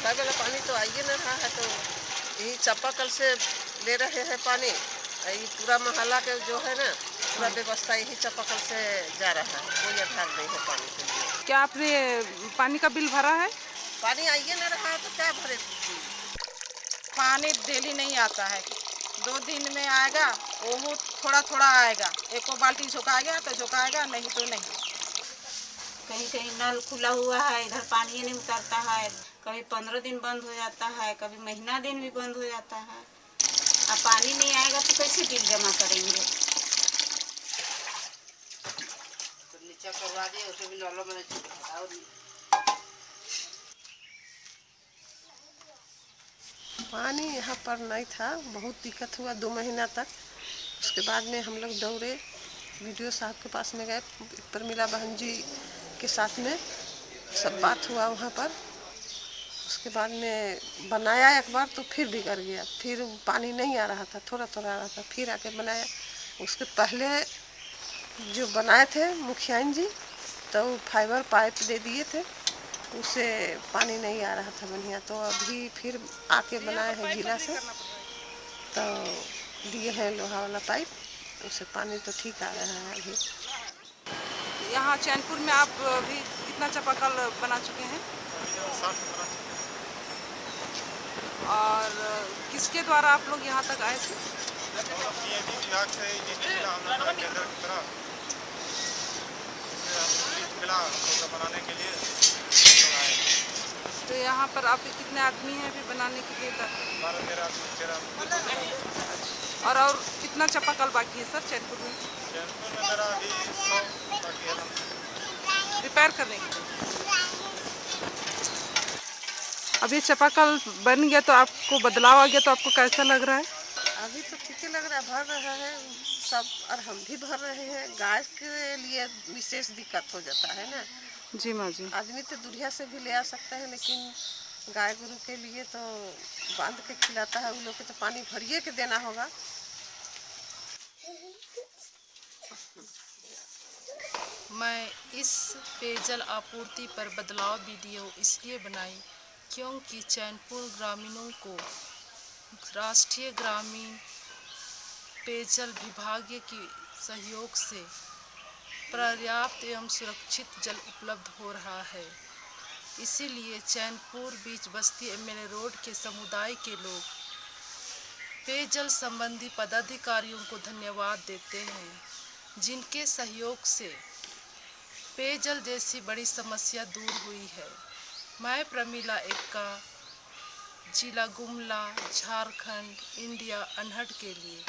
Supply वाला पानी तो आइए नहीं रहा है तो यही चापाकल से ले रहे हैं पानी। ये पूरा मोहल्ला के जो है ना पूरा व्यवस्था यही चापाकल से जा रहा है। कोई आधार नहीं है पानी के लिए। क्या आपने पानी का बिल भरा है? पानी आइए ना रहा है तो क्या भरे? पानी डेली नहीं आता है। दो दिन में आएगा वो थोड़ा थोड़ा आएगा। एक बाल्टी झुकाएगा तो झुकाएगा नहीं तो नहीं। कहीं कहीं नल खुला हुआ है इधर पानी नहीं उतरता है। कभी पंद्रह दिन बंद हो जाता है कभी महीना दिन भी बंद हो जाता है। अब पानी नहीं आएगा तो कैसे बिल जमा करेंगे? नीचे करवा दिए उसे भी नॉलो मैंने और पानी यहाँ पर नहीं था बहुत दिक्कत हुआ दो महीना तक। उसके बाद में हम लोग दौड़े वीडियो साहब के पास में गए प्रमिला बहन जी के साथ में सब बात हुआ वहाँ पर। उसके बाद में बनाया एक बार तो फिर बिगड़ गया। फिर पानी नहीं आ रहा था थोड़ा थोड़ा आ रहा था फिर आके बनाया। उसके पहले जो बनाए थे मुखियान जी तो फाइबर पाइप दे दिए थे उससे पानी नहीं आ रहा था बढ़िया। तो अभी फिर आके बनाए हैं जिला से। तो दिए हैं लोहा वाला पाइप उससे पानी तो ठीक आ रहा है अभी। यहाँ चैनपुर में आप भी कितना चापाकल बना चुके हैं और किसके द्वारा आप लोग यहाँ तक आए थे? तो यहाँ पर आपके कितने आदमी हैं अभी बनाने के लिए? और और कितना चपाकल बाकी है सर चैनपुर में? जैनपुर में मेरा अभी सौ बाकी है। रिपेयर करने के लिए। अब ये चापाकल बन गया तो आपको बदलाव आ गया तो आपको कैसा लग रहा है? अभी तो ठीक ही लग रहा है भर रहा है सब और हम भी भर रहे हैं। गाय के लिए विशेष दिक्कत हो जाता है ना। जी माँ जी। आदमी तो दुनिया से भी ले आ सकता है लेकिन गाय गुरु के लिए तो बाँध के खिलाता है उन लोग को तो पानी भरिए के देना होगा। मैं इस पेयजल आपूर्ति पर बदलाव वीडियो इसलिए बनाई क्योंकि चैनपुर ग्रामीणों को राष्ट्रीय ग्रामीण पेयजल विभाग के सहयोग से पर्याप्त एवं सुरक्षित जल उपलब्ध हो रहा है। इसीलिए चैनपुर बीच बस्ती एमएलए रोड के समुदाय के लोग पेयजल संबंधी पदाधिकारियों को धन्यवाद देते हैं, जिनके सहयोग से पेयजल जैसी बड़ी समस्या दूर हुई है। मैं प्रमिला एक्का जिला गुमला झारखंड इंडिया अनहट के लिए।